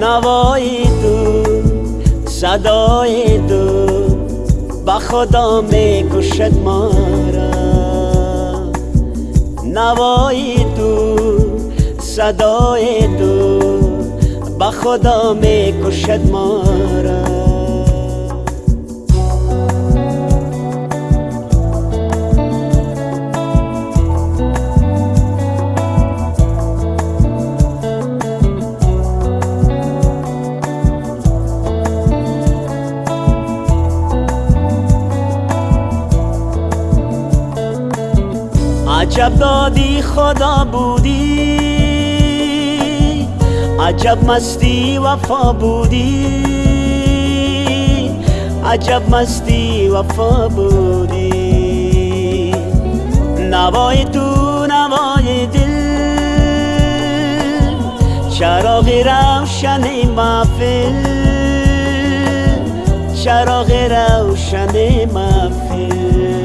نوای تو صدای تو با خدا می‌کشد ما را. نوای تو صدای تو با خدا می‌کشد ما را. عجب دادی خدا بودی. عجب مستی وفا بودی. عجب مستی وفا بودی. نوای تو نوای دل. چراغ روشن محفل. چراغ روشن محفل.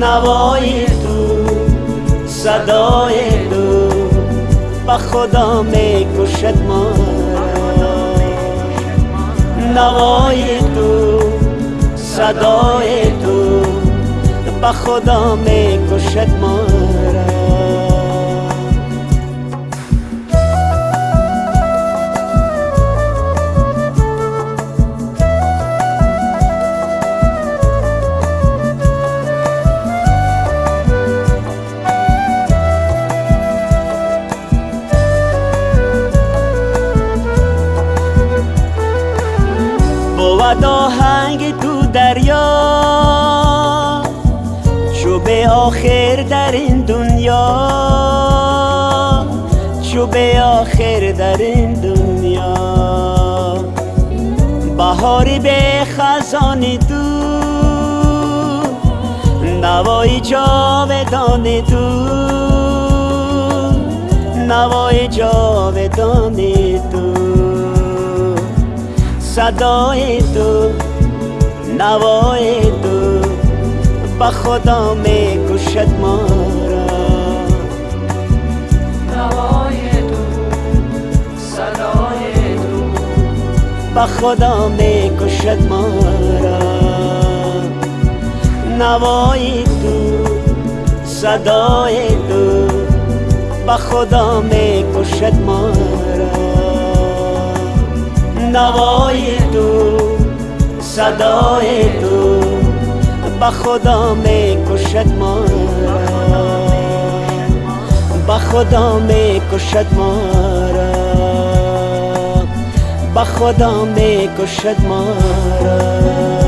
نوای تو صدای تو. با خدا می‌کشد ما. نوای تو صدای تو. با خدا می‌کشد ما. بود آهنگ تو دریا. چو به آخر در این دنیا. چو به آخر در این دنیا. بهاری به خزانی تو. نوای جاودان تو. نوای جاودان تو. صدای تو نوای تو با خدا می‌کشد ما را. نوای تو صدای تو. با خدا می‌کشد ما را. نوای تو صدای تو با خدا می‌کشد ما را. نوای تو صدای تو با خدا می‌کشد ما را با خدا می‌کشد ما را با خدا می‌کشد ما را